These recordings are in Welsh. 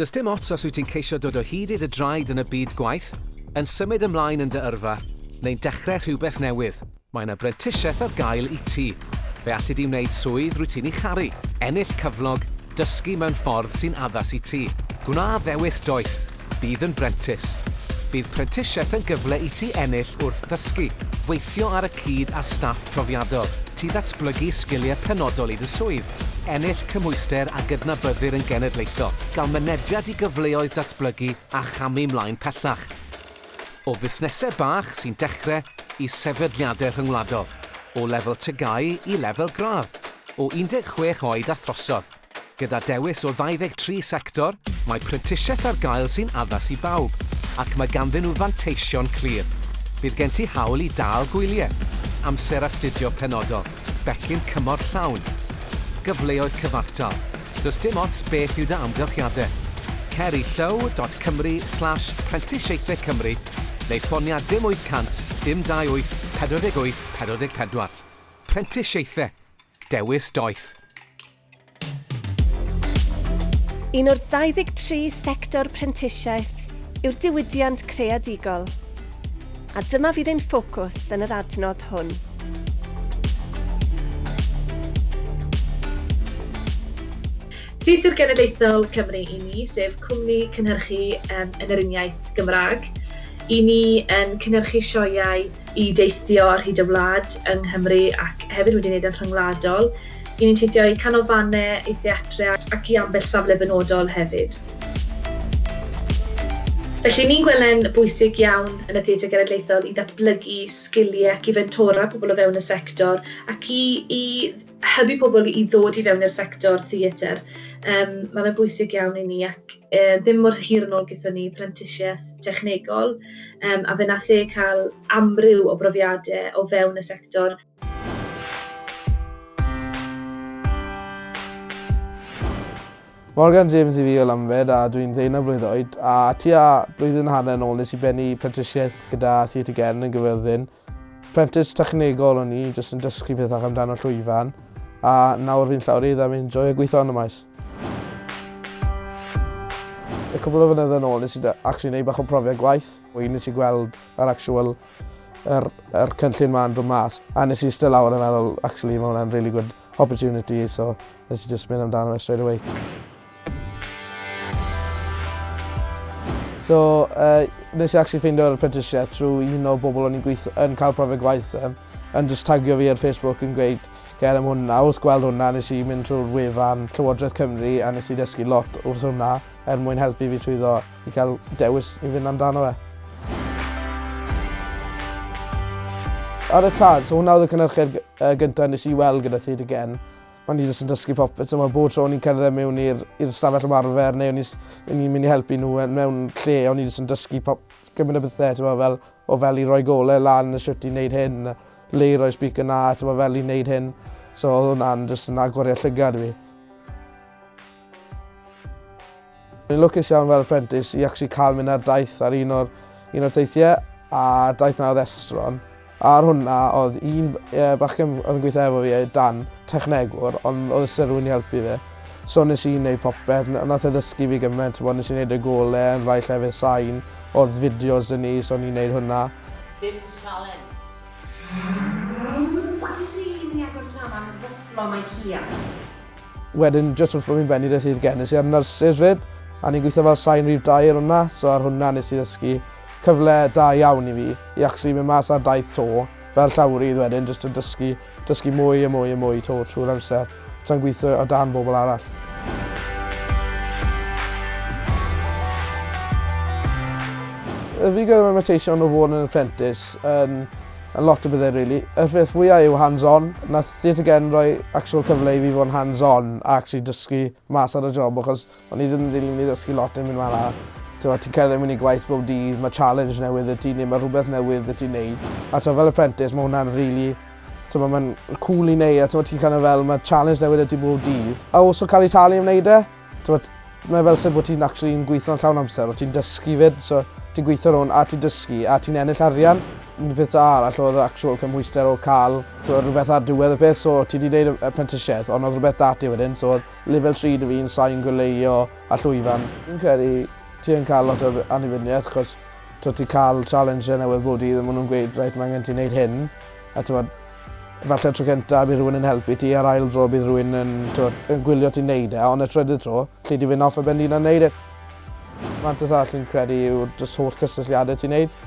Does dim ots os wyt ti'n ceisio dod o hyd i'r draed yn y byd gwaith, yn symud ymlaen yn dy yrfa, neu'n dechrau rhywbeth newydd, mae yna brentisiaeth ar gael i ti. Fe allu di wneud swydd rwy ti'n ei charu, ennill cyflog, dysgu mewn ffordd sy'n addas i ti. Gwna ddewis doeth, bydd yn brentis. Bydd prentisiaeth yn gyfle i ti ennill wrth ddysgu, weithio ar y cyd a staff profiadol, ti ddatblygu sgiliau penodol i dy swydd, ennill cymwyster a gydnabyddir yn genedlaethol, gael mynediad i gyfleoedd datblygu a chamu mlaen pellach. O fusnesau bach sy'n dechrau i sefydliadau rhyngwladol, o lefel tygau i lefel graf, o 16 oed a throsodd. Gyda dewis o 23 sector, mae prentisiaeth ar gael sy'n addas i bawb, ac mae ganddyn nhw fanteision clir. Bydd gen ti hawl i dal gwyliau, amser astudio penodol, becyn cymor llawn, gyfleoedd cyfartal. Does dim ots beth yw da amgylchiadau. Ceri llow.cymru slash prentisiaethau Cymru neu ffonia dim 800 dim 28 48 44. Prentisiaethau. Dewis doeth. Un o'r 23 sector prentisiaeth yw'r diwydiant creadigol. A dyma fydd ein ffocws yn yr adnodd hwn. Theatr Genedlaethol Cymru i ni, sef cwmni cynhyrchu um, yn yr uniaeth Gymraeg. I ni yn cynhyrchu sioiau i deithio ar hyd y wlad yng Nghymru ac hefyd wedi wneud yn rhyngwladol. I ni'n teithio i canolfannau, i theatrau ac i ambell safle benodol hefyd. Felly ni'n gwelen bwysig iawn yn y theatr genedlaethol i ddatblygu sgiliau ac i fentora pobl o fewn y sector ac i, i hybu pobl i ddod i fewn i'r sector theatr. Um, mae fe'n bwysig iawn i ni ac e, ddim mor hir yn ôl gyda ni prentisiaeth technegol um, a fe nath e cael amryw o brofiadau o fewn y sector. Morgan James i fi o Lamfed a dwi'n ddeunaf blwydd oed a tua blwyddyn hanner yn ôl nes i bennu prentisiaeth gyda Theatr Gen yn gyferddin. Prentis technegol o'n i, jyst yn dysgu pethach amdano llwyfan a nawr fi'n llawr i ddim yn joio gweithio yn y maes. Y cwbl o fynydd yn ôl, nes i actually neud bach o profiad gwaith. Wy'n nes i gweld yr actual yr, yr cynllun ma'n dod mas. A nes i still awr yn meddwl, actually, mae hwnna'n really good opportunity, so nes i just mynd amdano fe straight away. So, uh, nes i actually ffeindio'r apprenticeship trwy un o bobl o'n i'n gweithio yn cael profiad gwaith um, yn just tagio fi ar Facebook yn gweud ger am hwnna. Wrth gweld hwnna, nes i mynd trwy'r wefan Llywodraeth Cymru a nes i dysgu lot wrth hwnna er mwyn helpu fi trwyddo i cael dewis i fynd amdano fe. Ar y tad, so hwnna oedd y cynnyrchiad uh, gyntaf nes i weld gyda Theatr Gen. O'n i jyst yn dysgu popeth, so mae bob tro o'n i'n cerdded mewn i'r stafell ymarfer neu o'n i'n mynd i helpu nhw e- mewn lle, o'n i jyst yn dysgu pop, gymaint o bethau, tyma, fel, o fel i roi golau lan, y siwt i wneud hyn, le i roi speaker na, tyma, fel i wneud hyn. So oedd hwnna'n jyst yn agoriad llygad fi. Fi'n lwcus iawn fel apprentice i actually cael mynd ar daith ar un o'r, un o'r teithiau a daith na oedd estron. A ar hwnna oedd un e, bachgen oedd yn gweithio efo fi, Dan, technegwr, ond oedd sy'n rhywun i helpu fi. So nes i wneud popeth, nath e ddysgu fi gymaint, bod nes i wneud y golau yn rhai llefydd sain, oedd fideos yn ni, so ni'n wneud hwnna. Dim challenge from IKEA. Wedyn, just wrth bod fi'n benni beth i'r gen, nes i ar nyrsys fyd, a ni'n gweithio fel sain rif dair hwnna, so ar hwnna nes i ddysgu cyfle da iawn i fi, i actually mynd mas ar daith to, fel llawrydd wedyn, jyst yn dysgu, dysgu mwy a mwy a mwy to trwy'r amser, tra'n gweithio o dan bobl arall. fi gyda'r annotation o fod yn apprentice yn um, a lot o bethe really. Y peth fwyaf yw hands-on. Nath Theatr Gen roi actual cyfle i fi fod hands-on a actually dysgu mas ar y job achos o'n i ddim rili'n mynd i ddysgu lot yn mynd ma'n Ti'n ti'n cael ei mynd i gwaith bob dydd, mae challenge newydd y ti'n neud, mae rhywbeth newydd y ti'n neud. A ti'n fel apprentice, mae hwnna'n really Tyma, mae'n cool i neud, a tyma, ti'n kind of fel, mae challenge newydd ydy bob dydd. A os o cael ei talu am wneud e, tyma, mae fel sef bod ti'n actually'n gweithio'n llawn amser, o ti'n dysgu fyd, so ti'n gweithio rhwng a ti'n dysgu, a ti'n ennill arian un peth arall oedd actual cymwyster o cael so, rhywbeth ar diwedd y peth, so ti wedi gwneud y prentisiaeth, ond oedd rhywbeth dati wedyn, so oedd level 3 dy fi'n sain gwleio a llwyfan. Fi'n credu ti yn cael lot o anifiniaeth, chos to ti cael challenge newydd bod i, ddim nhw'n gweud, reit, mae angen ti wneud hyn, a ti'n falle tro cyntaf bydd rhywun yn helpu ti, a'r ail dro bydd rhywun yn, to, yn gwylio ti'n neud e, ond y trydydd tro, lle di fynd off y ben un neud e. Mae'n tyth all yn credu yw'r holl cysylltiadau ti'n neud,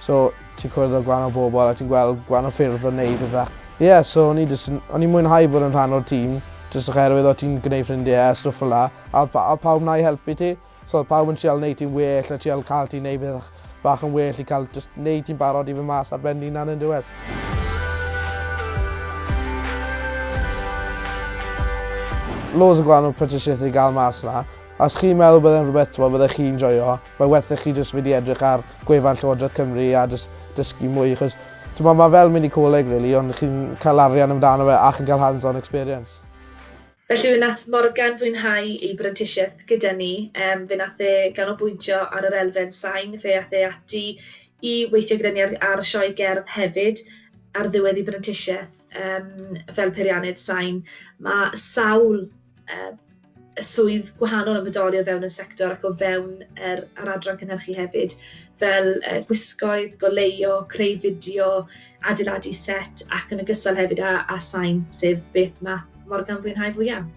So ti'n cwrdd â gwahanol bobl a ti'n gweld gwahanol ffyrdd o wneud ydda. Ie, yeah, so o'n i, o'n i mwynhau bod yn rhan o'r tîm, jyst oherwydd o ti'n gwneud ffrindiau a stwff fel la, a oedd pawb na i helpu ti. So oedd pawb yn sial wneud ti'n well, a sial cael ti'n neud beth bach yn well i cael just wneud ti'n barod i fy mas ar ben ni'n yn diwedd. Loads o gwahanol prentisiaeth i gael mas yna, Os chi'n meddwl byddai'n rhywbeth twa, byddai chi'n joio, mae werth i chi jyst mynd i edrych ar gwefan Llywodraeth Cymru a jyst dysgu mwy, achos Mae fel mynd i coleg, really, ond chi'n cael arian amdano fe a chi'n cael hands-on experience. Felly fe nath Morgan fwynhau ei brentisiaeth gyda ni. Um, fe nath e ganolbwyntio ar yr elfen sain, fe nath e ati i weithio gyda ni ar, ar sioe gerdd hefyd ar ddiwedd ei brentisiaeth um, fel peiriannydd sain. Mae sawl uh, swydd gwahanol yn fodoli o fewn y sector ac o fewn yr, yr adran cynhyrchu hefyd, fel uh, gwisgoedd, goleio, creu fideo, adeiladu set ac yn ogystal hefyd â, â sain, sef beth na Morgan fwynhau fwyaf.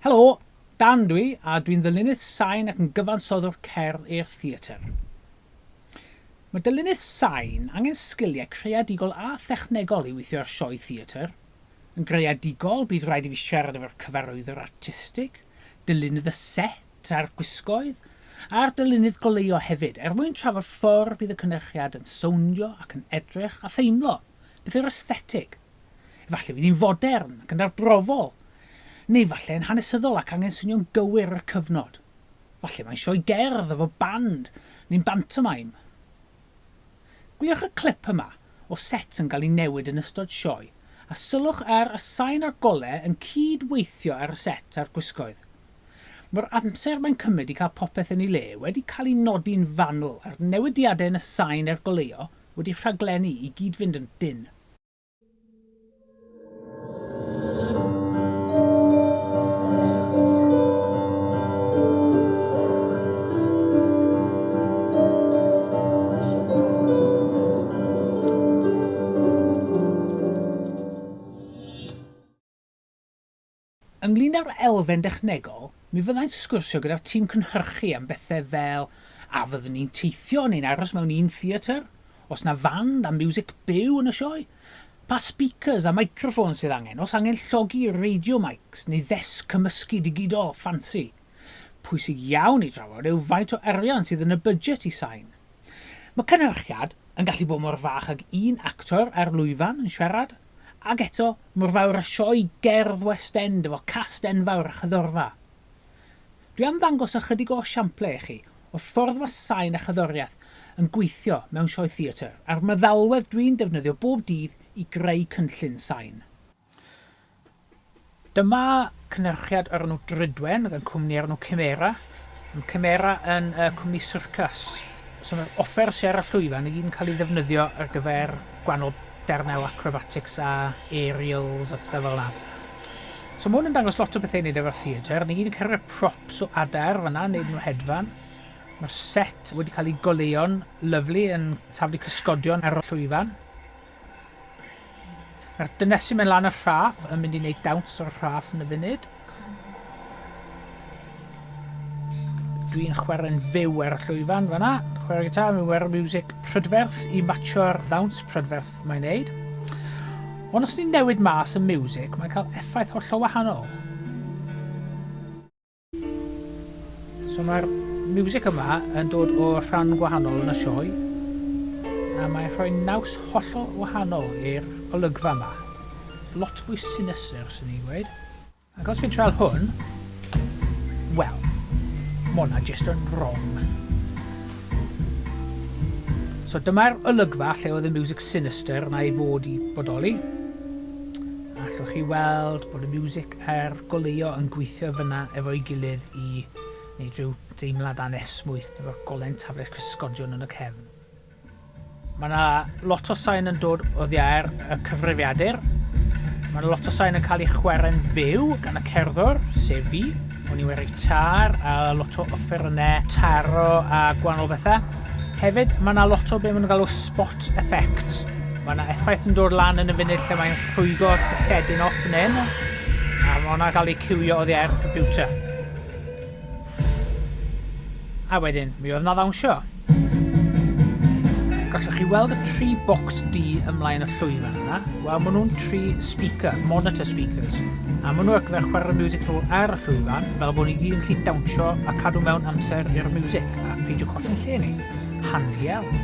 Helo, Dan dwi, a dwi'n ddylunnydd sain ac yn gyfansoddwr cerdd i'r theatr. Mae dylunydd sain angen sgiliau creadigol a thechnegol i weithio ar sioe theatr. Yn greadigol, bydd rhaid i fi siarad efo'r cyfarwyddwr artistig, dylunydd y set a'r gwisgoedd, a'r dylunydd goleio hefyd, er mwyn trafod ffordd bydd y cynrychiad yn sowndio ac yn edrych a theimlo, beth yw'r aesthetig. Efallai fydd hi'n fodern ac yn arbrofol, neu falle yn hanesyddol ac angen swnio'n gywir y cyfnod. Falle mae'n sioi gerdd efo band, neu'n bantomime, Gwyliwch y clip yma o set yn cael ei newid yn ystod sioe a sylwch ar y sain a'r golau yn cydweithio ar y set a'r gwisgoedd. Mae'r amser mae'n cymryd i cael popeth yn ei le wedi cael ei nodi'n fanwl a'r newidiadau yn y sain a'r goleo wedi rhaglennu i gyd fynd yn dyn. ynglyn â'r elfen dechnegol, mi fyddai'n sgwrsio gyda'r tîm cynhyrchu am bethau fel a fyddwn ni'n teithio neu'n aros mewn un theatr, os na fand a music byw yn y sioe, pa speakers a microphones sydd angen, os angen llogi radio mics neu ddesg cymysgu digidol ffansi. Pwysig iawn i drafod yw faint o arian sydd yn y budget i sain. Mae cynhyrchiad yn gallu bod mor fach ag un actor ar lwyfan yn siarad, Ac eto, mor fawr a sioe gerdd West End efo cast enfawr a chyddorfa. Dwi am ddangos ychydig o siample i chi o ffordd mae sain a chyddoriaeth yn gweithio mewn sioe theatr a'r meddalwedd dwi'n defnyddio bob dydd i greu cynllun sain. Dyma cynnyrchiad ar enw Drydwen, gan cwmni ar enw Cymera. Mae Cymera yn uh, cwmni Circus. So mae'r offer sy'n ar y llwyfan i gyd yn cael ei ddefnyddio ar gyfer gwannol darnau o acrobatics a aerials a pethau fel na. So mae hwn yn dangos lot o bethau i wneud efo'r theatr. Ni gyd yn cyrraedd props o adar fanna, wneud nhw hedfan. Mae'r set wedi cael ei goleuon lyflu yn taflu cysgodion ar y llwyfan. Mae'r dynesu mewn lan y rhaff yn mynd i wneud dawns o'r rhaff yn y funud. Dwi'n chwarae'n fyw ar y llwyfan fanna. Chwarae gitar, mi'n wer music prydferth i matcho'r ddawns prydferth mae'n neud. Ond os ni'n newid mas y music, mae'n cael effaith hollol wahanol. So mae'r music yma yn dod o rhan gwahanol yn y sioe, a mae'n rhoi naws hollol wahanol i'r olygfa yma. Lot fwy sinister, sy'n ni'n gweud. Ac os fi'n trael hwn, Mae hwnna jyst yn wrong. So dyma'r olygfa lle oedd y music sinister yna i fod i bodoli. Allwch chi weld bod y music er goleo yn gweithio fyna efo'i gilydd i neu rhyw deimlad anesmwyth efo'r golen taflen cysgodion yn y cefn. Mae yna lot o sain yn dod o ddiair y cyfrifiadur. Mae yna lot o sain yn cael ei chwarae'n fyw gan y cerddor, sef fi, O'n i wedi tar a lot o offerynnau taro a gwahanol bethau. Hefyd, mae yna lot o be maen galw spot effects. Mae yna effaith yn dod lan yn y funud lle mae'n rhwygo dylledyn off yn hyn. A mae hwnna'n cael ei cywio oddi ar computer. A wedyn, mi oedd na ddawnsio gallwch chi weld y tri bocs D ymlaen y llwyfan yna. Wel, maen nhw'n tri speaker, monitor speakers. A maen nhw ac fer chwarae music nhw ar y llwyfan, fel bod ni gyd yn llun dawnsio a cadw mewn amser i'r music a peidio colli'n lle ni. Handi iawn.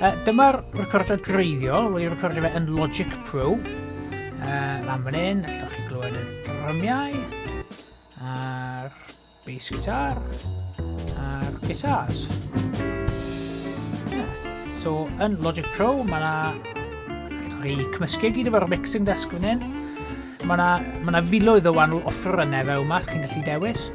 Uh, dyma'r recordiad greiddiol, wedi recordio fe yn Logic Pro. Uh, lan fan hyn, allwch chi glywed y drymiau, a'r bass guitar a'r guitars. Yeah. So, yn Logic Pro, mae yna... Allwch chi cymysgu gyd efo'r mixing desk fan hyn. Mae yna, ma yna filoedd o wahanol offerynnau fewn yma, chi'n gallu dewis.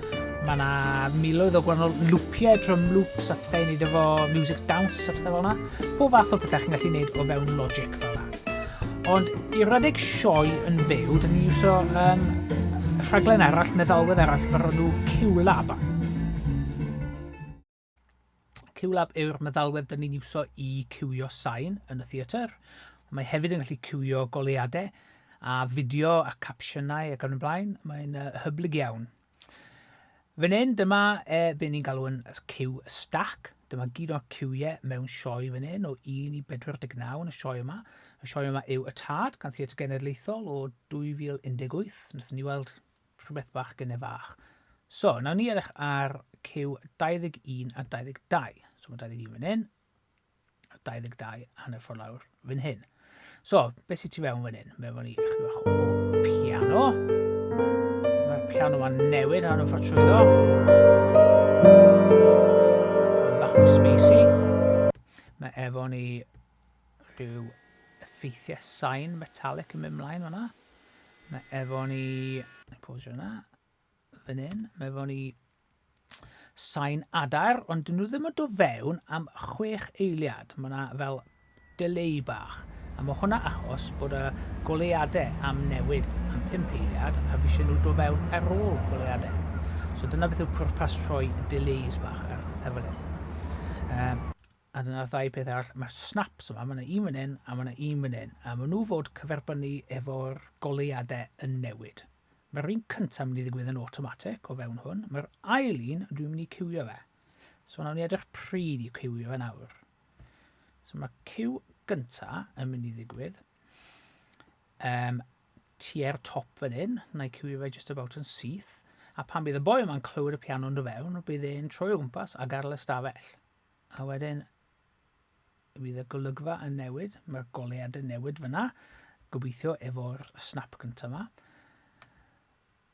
Mae yna miloedd o gwahanol lwpiau, drum loops a pethau i wneud efo music dance a pethau fel yna. Po fath o pethau chi'n gallu wneud o fewn Logic fel yna. Ond i redeg sioe yn fyw, dyn ni'n iwso um, rhaglen arall, meddalwedd arall, mae nhw Q-Lab. Q-Lab yw'r meddalwedd dyn ni'n iwso i cywio sain yn y theatr. Mae hefyd yn gallu cywio goleadau a fideo a capsiynau ac yn y blaen. Mae'n uh, hyblyg iawn. Fan hyn, dyma e, be ni'n galw yn cyw stack. Dyma gyd o'r cywiau mewn sioe fan hyn o 1 i 49 yn y sioe yma. Y sioe yma yw Y Tad, gan Theatr Genedlaethol o 2018. Nethon ni weld rhywbeth bach gynnau fach. So, nawn ni edrych ar cyw 21 a 22. So, mae 21 fan hyn, a 22 hanner ffordd lawr fan hyn. So, beth sydd ti fewn fan hyn? Mewn fan ni eich bach o piano. Mae'r piano ma'n newid hanner ffordd trwyddo. Mae'n bach o spacey. Mae efo ni rhyw effeithiau sain metallic yn mynd mlaen fan'na. Mae efo ni... Mae posio yna. Fan hyn. Mae efo ni sain adar, ond dyn nhw ddim yn dod fewn am chwech eiliad. Mae yna fel delay bach. A mae hwnna achos bod y goleadau am newid am 5 eiliad a fi eisiau nhw dod fewn ar ôl goleadau. So dyna beth yw pwrpas troi delays bach ar lefel hyn. Um, a dyna'r ddau peth arall, mae'r snaps yma, mae yna un fan hyn a mae yna un fan hyn, a maen nhw fod cyferbynnu efo'r goleuadau yn newid. Mae'r un cyntaf mynd i ddigwydd yn automatic o fewn hwn, mae'r ail un dwi'n mynd i cywio fe. So nawn ni edrych pryd i cywio fe nawr. So mae'r cyw gyntaf yn mynd i ddigwydd um, tua'r top fan hyn, na i cywio fe just about yn syth, a pan bydd y boi yma'n clywed y piano yn do fewn, bydd e'n troi o gwmpas a gadael y stafell. A wedyn bydd y golygfa yn newid, mae'r golead yn newid fyna, gobeithio efo'r snap cyntaf yma.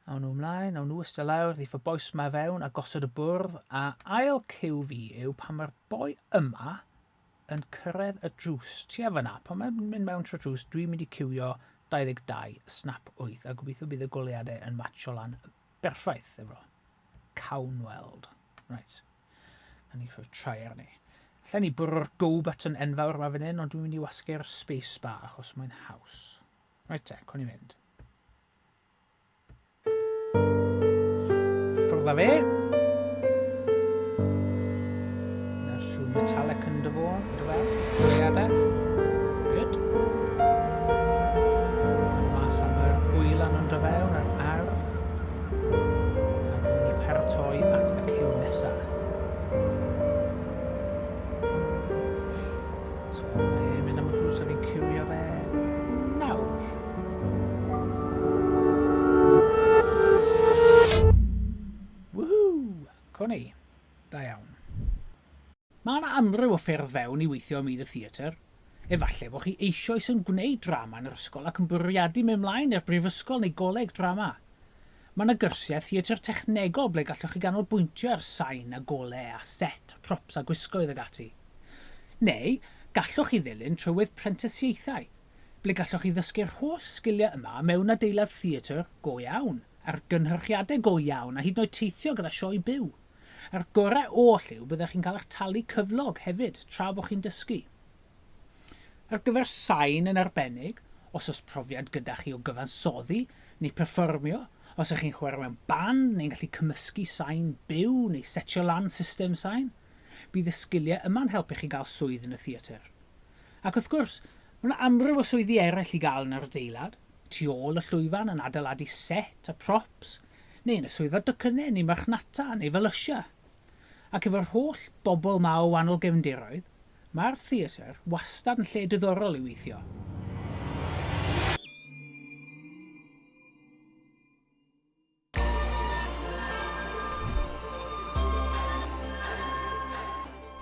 Awn nhw ymlaen, awn nhw ystod lawr, ddiff y boes yma fewn a gosod y bwrdd, a ail cyw fi yw pan mae'r boi yma yn cyrraedd y drws tu a fyna. Pan mae'n mynd mewn trwy drws, dwi'n mynd i cywio 22, snap 8, a gobeithio bydd y goleadau yn matcho lan berffaith efo. Cawn weld. Right. A ni ffordd trai arni. Lle ni bwrw'r go button enfawr yma fan hyn, ond dwi'n mynd i wasgu'r space bar achos mae'n haws. Rhaid te, con i fynd. Ffwrdd â fe. Na'r sŵn metallic yn dyfo, dyfa, dyfa, unrhyw ffyrdd fewn i weithio ym myd y theatr. Efallai bod chi eisoes yn gwneud drama yn yr ysgol ac yn bwriadu mewn mlaen i'r brifysgol neu goleg drama. Mae yna gyrsiau theatr technegol ble gallwch chi ganolbwyntio ar sain a gole a set, a props a gwisgoedd ag ati. Neu, gallwch chi ddilyn trywydd prentisiaethau, ble gallwch chi ddysgu'r holl sgiliau yma mewn adeilad theatr go iawn, ar gynhyrchiadau go iawn a hyd yn oed teithio gyda sioe byw. A'r gorau oll yw byddech chi'n cael eich talu cyflog hefyd tra bod chi'n dysgu. Ar gyfer sain yn arbennig, os oes profiad gyda chi o gyfansoddi neu perfformio, os ydych chi'n chwarae mewn band neu'n gallu cymysgu sain byw neu setio lan system sain, bydd y sgiliau yma'n helpu chi gael swydd yn y theatr. Ac wrth gwrs, mae yna amryw o swyddi eraill i gael yn yr adeilad, tu ôl y llwyfan yn adeiladu set a props, neu yn y swyddfa dycynnau, neu marchnata, neu felysia. Ac efo'r holl bobl ma o wahanol gefndiroedd, mae'r theatr wastad yn lle diddorol i weithio.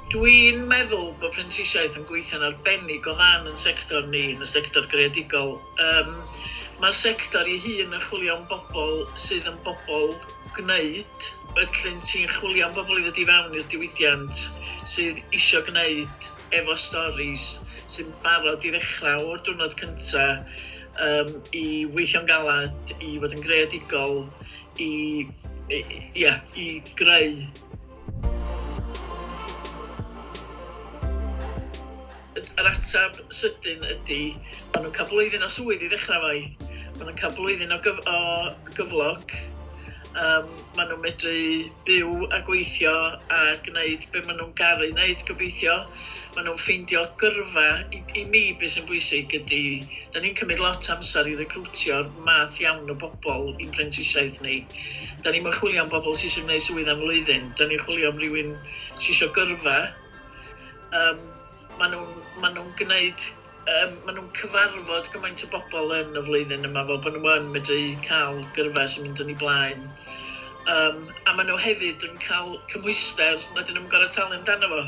Dwi'n meddwl bod prentisiaeth yn gweithio'n arbennig o ddan yn sector ni, yn y sector greadigol. Um, mae'r sector ei hun yn chwilio am bobl sydd yn bobl gwneud. Felly ti'n chwilio am bobl i ddod i fewn i'r diwydiant sydd eisiau gwneud efo storis sy'n barod i ddechrau o'r diwrnod cyntaf um, i weithio'n galad, i fod yn greadigol, i, i, ia, i greu yr atab sydyn ydy, maen nhw'n cael blwyddyn o swydd i ddechrau fai maen nhw'n cael blwyddyn o, gyf o gyflog. Um, maen nhw'n medru byw a gweithio a gwneud be maen nhw'n garu wneud gobeithio. Maen nhw'n ffeindio gyrfa. I, i mi beth sy'n bwysig ydy, da ni'n cymryd lot amser i recrwtio'r math iawn o bobl i'n prentisiaeth ni. Da ni'n chwilio am bobl sy'n gwneud swydd am flwyddyn. Da ni'n chwilio am rhywun sy'n eisiau gyrfa. Um, maen nhw'n ma nhw gwneud um, maen nhw'n cyfarfod gymaint o bobl yn y flwyddyn yma, fel bod nhw yn medru cael gyrfa sy'n mynd yn ei blaen. Um, a maen nhw hefyd yn cael cymwyster na dyn nhw'n gorau talu amdano fo.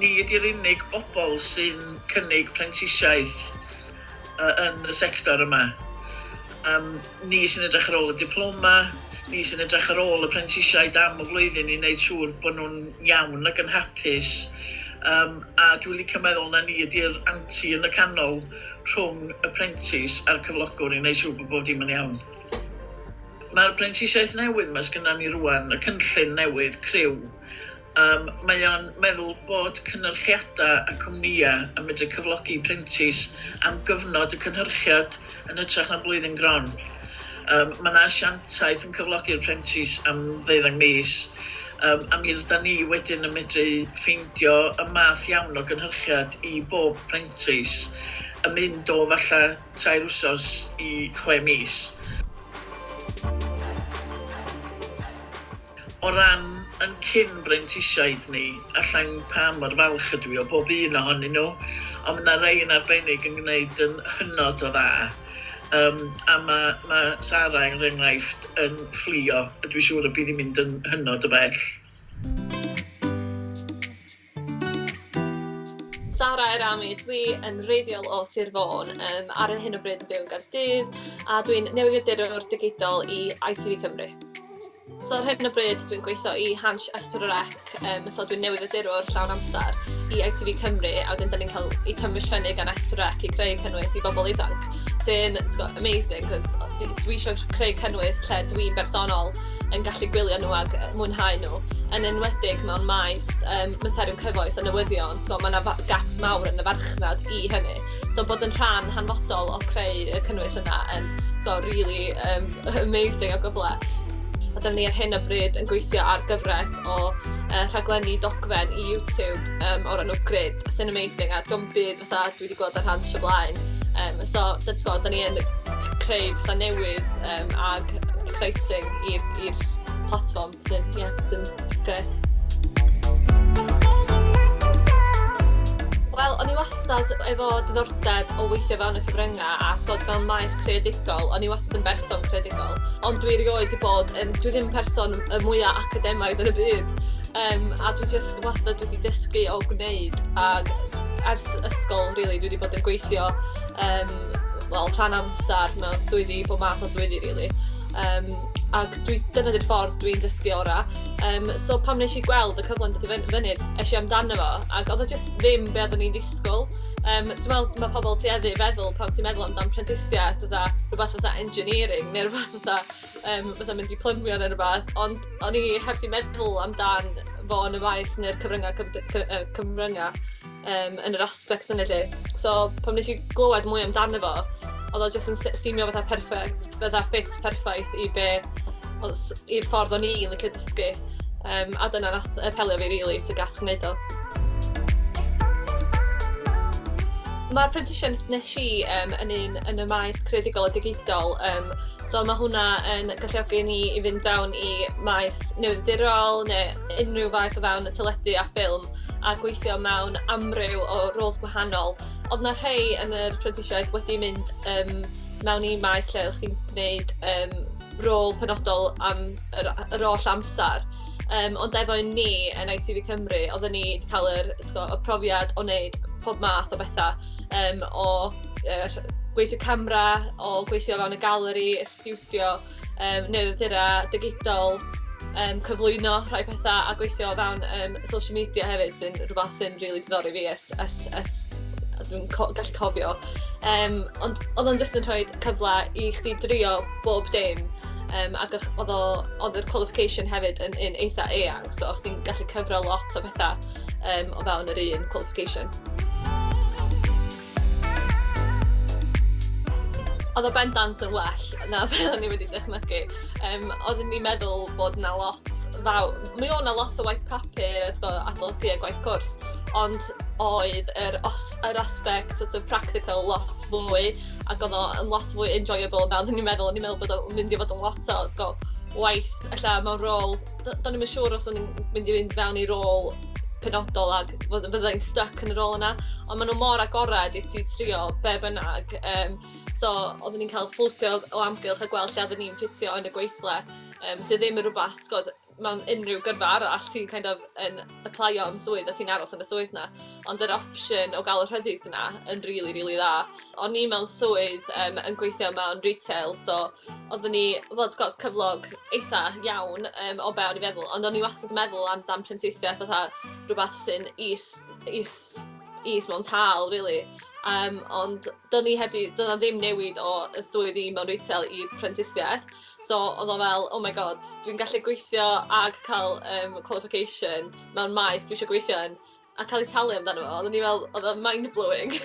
Ni ydy'r unig bobl sy'n cynnig prentisiaeth uh, yn y sector yma. Um, ni sy'n edrych ar ôl y diploma, ni sy'n edrych ar ôl y prentisiaid am y flwyddyn i wneud siŵr bod nhw'n iawn ac yn hapus Um, a dwi'n licio meddwl na ni ydy'r anti yn y canol rhwng y prentis a'r cyflogwr i wneud siŵr bod bod dim yn iawn. Mae'r prentisiaeth newydd mae sgynna ni rwan, y cynllun newydd, criw, um, mae o'n meddwl bod cynhyrchiadau a cwmnïau yn medru cyflogi prentis am gyfnod y cynhyrchiad yn ytrach na blwyddyn gron. Um, mae yna asiantaeth yn cyflogi'r prentis am ddeuddag mis Um, a mi ydyn ni wedyn yn medru ffeindio y math iawn o gynhyrchiad i bob prentis yn mynd o falle tair wsos i chwe mis. O ran yn cyn brentisiaid ni, allan pa mor falch ydw i o bob un ohonyn nhw, ond mae yna rei yn arbennig yn gwneud yn hynod o dda. Um, a mae ma Sara, yn enghraifft, yn fflio. A dwi'n siŵr y bydd hi'n mynd yn hynod y bell. Sara Erami, dwi yn reiddiol o Sir Fôn, um, ar hyn o bryd yn byw yn Gardydd, a dwi'n newyddiadurwr digidol i ITV Cymru. So ar hyn o bryd dwi'n gweithio i Hans Esperorec, um, so dwi'n newydd newyddiadurwr llawn amser i ITV Cymru, a wedyn da ni'n cael ei comisiynnu gan Esperorec i creu cynnwys i bobl ifanc sy'n amazing, cos dwi eisiau creu cynnwys lle dwi'n bersonol yn gallu gwylio nhw ac mwynhau nhw. Yn enwedig mewn maes um, materion cyfoes a newyddion, so mae yna gap mawr yn y farchnad i hynny. So bod yn rhan hanfodol o creu y cynnwys yna yn so, really um, amazing o gyfle. A dyna ni ar hyn o bryd yn gweithio ar gyfres o uh, rhaglenni dogfen i YouTube um, o'r enw Grid. sy'n amazing a dwi'n byd fatha dwi wedi gweld ar hans o blaen. Um, so so tibod, da ni yn creu fatha newydd um, ag exciting i'r platform sy'n yeah, sy grêt. Wel, o'n i wastad efo diddordeb o weithio fewn y cyfryngau a tibod fel maes creadigol, o'n i wastad yn berson creadigol. Ond dwi erioed wedi bod, um, dwi ddim person y mwyaf academaidd yn y byd. Um, a dwi just wastad wedi dysgu o gwneud a ers ysgol, really, dwi wedi bod yn gweithio um, well, rhan amser mewn swyddi, bob math o swyddi, really. Um, ac dwi, dyna di'r ffordd dwi'n dysgu ora. Um, so pam nes i gweld y cyfle yn dod i fyny, eisiau amdano fo, ac oedd o jyst ddim be oeddwn i'n disgwyl. Um, dwi'n meddwl mae pobl ti i feddwl pan ti'n meddwl amdan prentisiaeth, fatha rhywbeth fatha engineering neu rhywbeth fatha, um, fatha mynd i plymio neu rhywbeth, ond o'n i heb di meddwl amdan fo yn y maes neu'r cyfryngau, cyfryngau um, yn yr aspect yna lle. So, pan nes i glywed mwy amdano fo, oedd o jyst yn simio fatha perffaith, fatha ffit perffaith i be, i'r ffordd o'n i'n licio dysgu. Um, a dyna nath apelio fi, really, to gas gwneud o. Mae'r prentisiaeth nes i um, yn un yn y maes creadigol a digidol um, So mae hwnna yn galluogi ni i fynd fewn i maes newyddiadurol neu unrhyw faes o fewn y teledu a ffilm a gweithio mewn amryw o roles gwahanol. Oedd na rhai yn yr prentisiaeth wedi mynd um, mewn i maes lle ydych chi'n gwneud um, rôl penodol am yr, yr oll amser. Um, ond efo ni yn ITV Cymru, oedden ni wedi cael yr, y profiad o wneud pob math o bethau um, o er, gweithio camera, o gweithio fewn y galeri, y stiwdio, um, newyddiadura digidol, um, cyflwyno rhai pethau a gweithio fewn um, social media hefyd sy'n rhywbeth sy'n rili really diddori fi es, es, es dwi'n co gallu cofio. Um, ond oedd o'n jyst yn rhoi cyfle i chdi drio bob dim um, ac oedd yr qualification hefyd yn, yn eitha eang, so o'ch ti'n gallu cyfro lot o bethau um, o fewn yr un qualification. Oedd o bendant yn well na fel o'n i wedi dychmygu. Um, oeddwn i'n meddwl bod 'na lot faw- mi o'n 'na lot o waith papur a adolygu a gwaith cwrs, ond oedd yr os- yr aspect sort of practical lot fwy, ac oedd o'n lot fwy enjoyable na oeddwn i'n meddwl. O'n i'n meddwl bod o'n mynd i fod yn lot o go, waith, ella mewn rôl... Do'n i'n siŵr os o'n i'n mynd i fynd fewn i rôl penodol ac fyddai'n stuck yn y rôl yna, ond maen nhw mor agored i ti trio be bynnag. Um, So, oeddwn ni'n cael fflwtio o amgylch a gweld lle oeddwn ni'n ffitio yn y gweithle, um, sydd ddim yn rhywbeth, god, mewn unrhyw gyrfa arall ti'n kind of yn applio am swydd a ti'n aros yn y swydd na. Ond yr opsiwn o gael y rhyddid yna yn rili, really, rili really dda. O'n i mewn swydd um, yn gweithio mewn retail, so oeddwn ni, wel, got cyflog eitha iawn um, o be o'n i feddwl, ond o'n i wastad yn meddwl am dan prentisiaeth, fatha rhywbeth sy'n is, is, is mewn tal, really. Um, ond dyna ni hefyd, dyna ddim newid o y swydd i mewn retail i prentisiaeth. So oedd o fel, oh my god, dwi'n gallu gweithio ag cael um, qualification mewn maes dwi eisiau gweithio yn a cael ei talu amdano fo. Oedden ni fel, oedd o'n mind-blowing.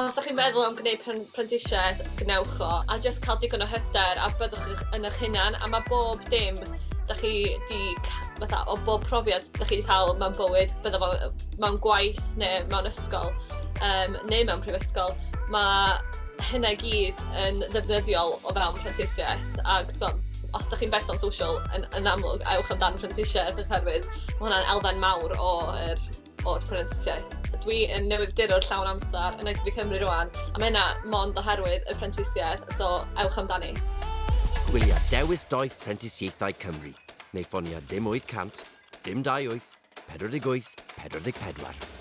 os ydych chi'n meddwl am gwneud prentisiaeth, gwnewch o, a jyst cael digon o hyder a byddwch yn eich hunan, a mae bob dim ydych chi wedi fatha, o bob profiad da chi wedi cael mewn bywyd, bydda fo mewn gwaith neu mewn ysgol, um, neu mewn prifysgol, mae hynna gyd yn ddefnyddiol o fewn prentisiaeth. Ac os ydych chi'n berson social yn, yn amlwg, ewch amdan prentisiaeth oherwydd, mae hwnna'n elfen mawr o'r, o'r prentisiaeth. Dwi yn newyddiadurwr llawn amser yn ITV Cymru rwan, a mae hynna mond oherwydd y prentisiaeth, so ewch amdani. Gwylia Dewis Doeth Prentisiaethau Cymru neu ffonia dim 800, dim 28, 48, 44.